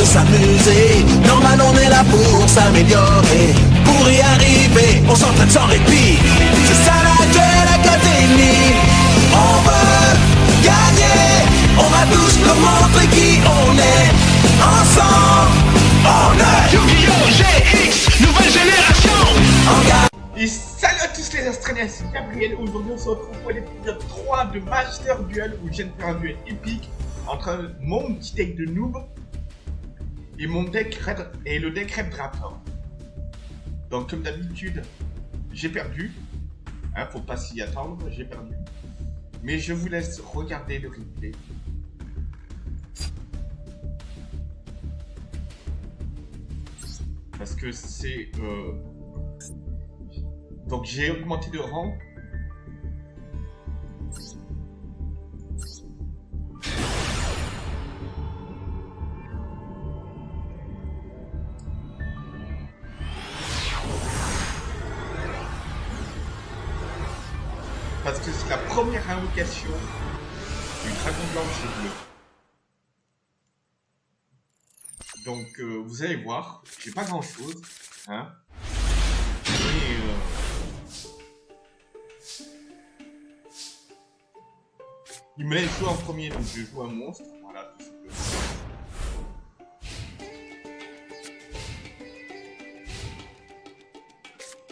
de s'amuser. Normal, on est là pour s'améliorer. Pour y arriver, on s'entraîne sans répit. C'est ça la Duel Academy. On veut gagner. On va tous nous montrer qui on est. Ensemble, on est Yu-Gi-Oh! GX, nouvelle génération. Et salut à tous les Australiens, c'est Gabriel. Aujourd'hui, on se retrouve pour l'épisode 3 de Master Duel où je viens de faire un duel épique entre mon petit deck de noob et mon deck Red le deck Red Raptor. Donc, comme d'habitude, j'ai perdu. Hein, faut pas s'y attendre, j'ai perdu. Mais je vous laisse regarder le replay. Parce que c'est. euh, donc j'ai augmenté de rang. Invocation du dragon blanche et bleu. Donc euh, vous allez voir, j'ai pas grand chose. Hein. Euh, Il me laisse jouer en premier, donc je joue un monstre. Voilà, tout.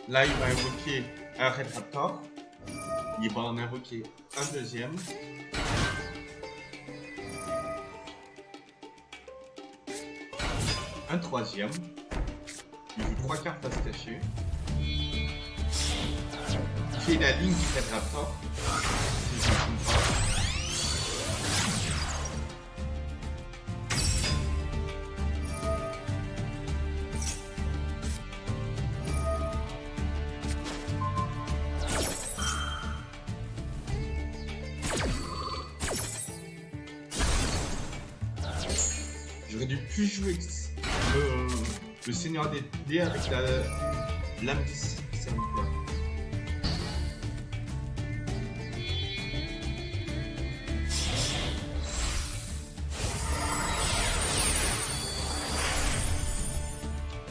Là, il va invoquer un Red Raptor. Il va en invoquer un deuxième. Un troisième. Il trois cartes à se cacher. Qui la ligne me trompe pas. J'aurais dû plus jouer le, le Seigneur des dés avec la du serviteur.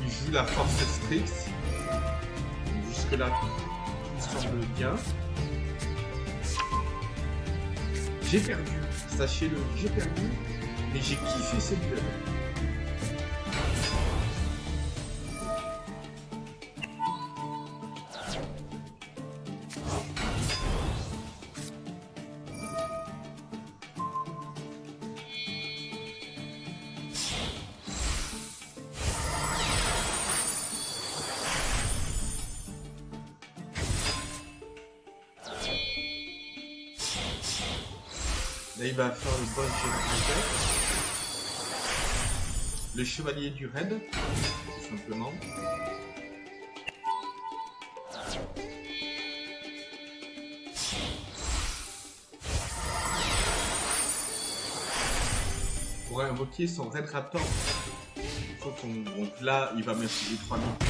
Il joue la force strix. Jusque là, tout semble bien. J'ai perdu, sachez-le, j'ai perdu, mais j'ai kiffé cette duel. Il va faire le boss. Le chevalier du raid, tout simplement. Pour invoquer son raid raptor, il faut qu'on. Donc là, il va mettre les 3000 points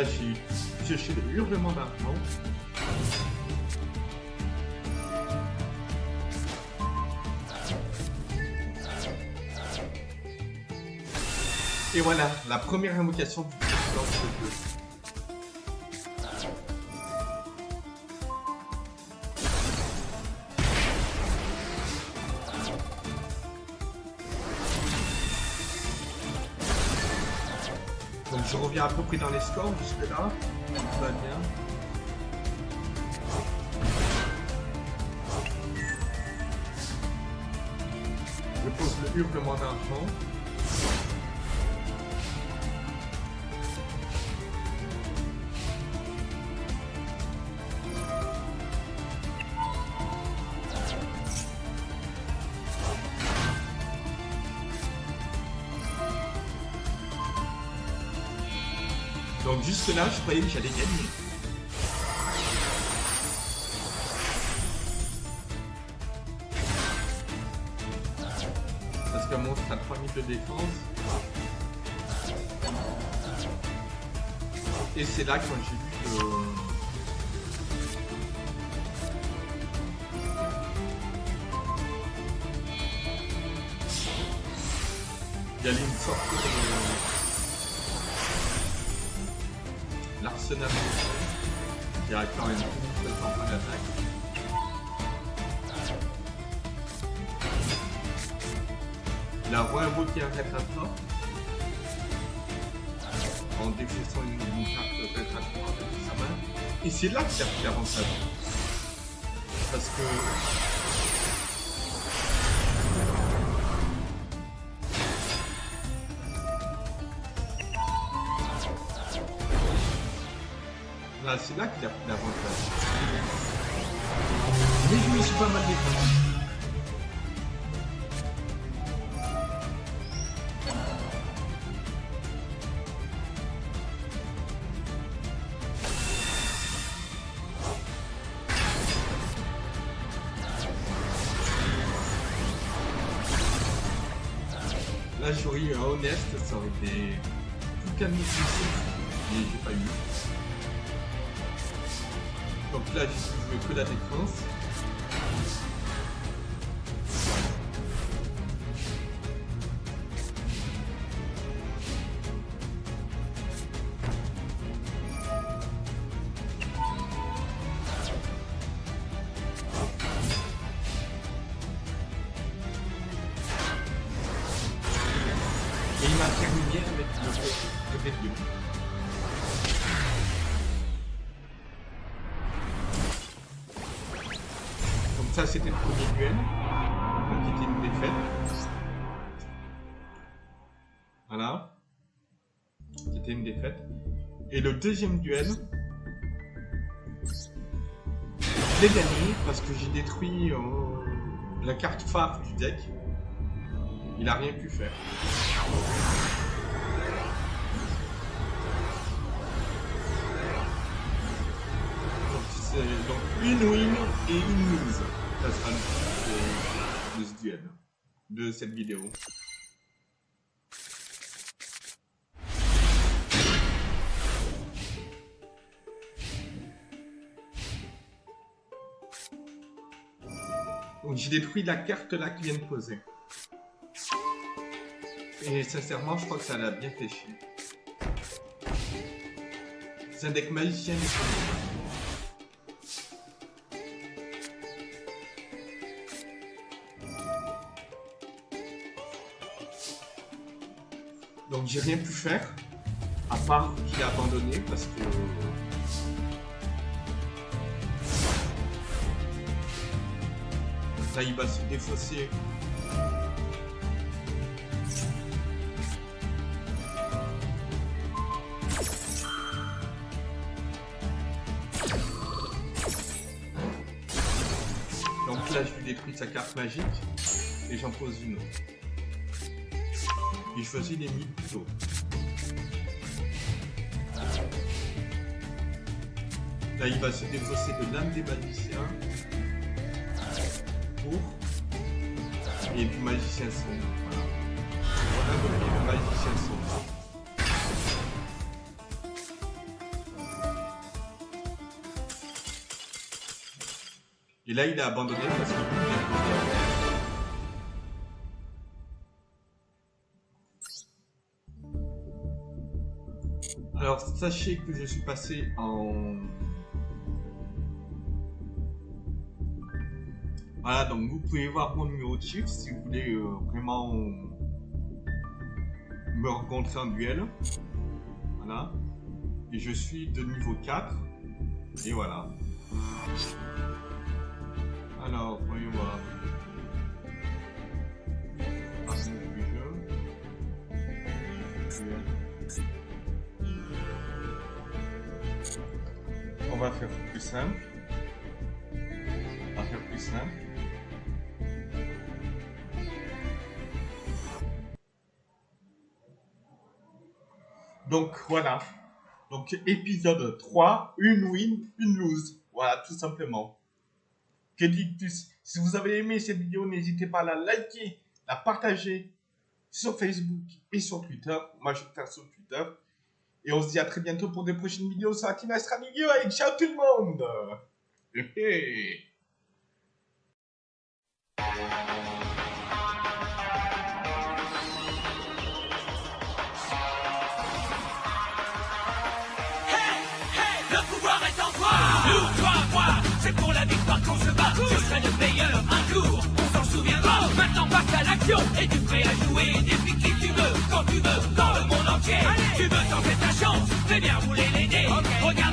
Là, j'ai pioché le hurlement d'argent. Et voilà, la première invocation Donc je reviens à peu près dans les scores jusque là. Tout va bien. Je pose le hurlement d'argent. Donc jusque là, je croyais que j'allais gagner. Parce qu'un monstre a 3000 de défense. Et c'est là quand j'ai vu que... Il y avait une sorte de... L'arsenal qui a quand même une très en d'attaque. Il a re-invoqué un rétracteur en défaissant une, une carte rétracteur avec sa main. Et c'est là qu'il a pris l'avantage. Parce que c'est là qu'il a pris l'avantage. Mais je me suis pas mal défendu. Là, j'aurais eu un honnête, ça aurait été tout calme mais j'ai pas eu. Donc là, je veux que la défense. C'était le premier duel, qui était une défaite. Voilà. Qui était une défaite. Et le deuxième duel, je l'ai gagné parce que j'ai détruit euh, la carte phare du deck. Il a rien pu faire. Donc, donc une win et une lose. De, de ce duel, de cette vidéo. Donc j'ai détruit la carte là qui vient de poser. Et sincèrement, je crois que ça l'a bien fait chier. C'est un deck magicien. Donc j'ai rien pu faire, à part qu'il a abandonné parce que... Là il va se défausser Donc là, je lui détruis sa carte magique et j'en pose une autre. Et je choisis les mythes plutôt. Là, il va se défausser de l'âme des magiciens pour et du magicien sombre. Voilà. On a le magicien sombre. Et là, il a abandonné parce qu'il Alors, sachez que je suis passé en... Voilà, donc vous pouvez voir mon numéro de chiffre si vous voulez euh, vraiment me rencontrer en duel. Voilà. Et je suis de niveau 4. Et voilà. Alors, voyons voir. Jeu. Va faire plus simple. On va faire plus simple. Donc voilà. Donc épisode 3, une win, une lose. Voilà, tout simplement. Que dis-tu Si vous avez aimé cette vidéo, n'hésitez pas à la liker, la partager sur Facebook et sur Twitter. Moi, je vais faire sur Twitter. Et on se dit à très bientôt pour de prochaines vidéos sur la Team Astra Milieu. Et ciao tout le monde. Hé hé. Le pouvoir est en toi. Nous, toi, moi C'est pour la victoire qu'on se bat. Je serai le meilleur un jour. On s'en souviendra Maintenant passe à l'action. Es-tu prêt à jouer Défie qui tu veux Quand tu veux tu veux tenter ta chance, fais bien rouler les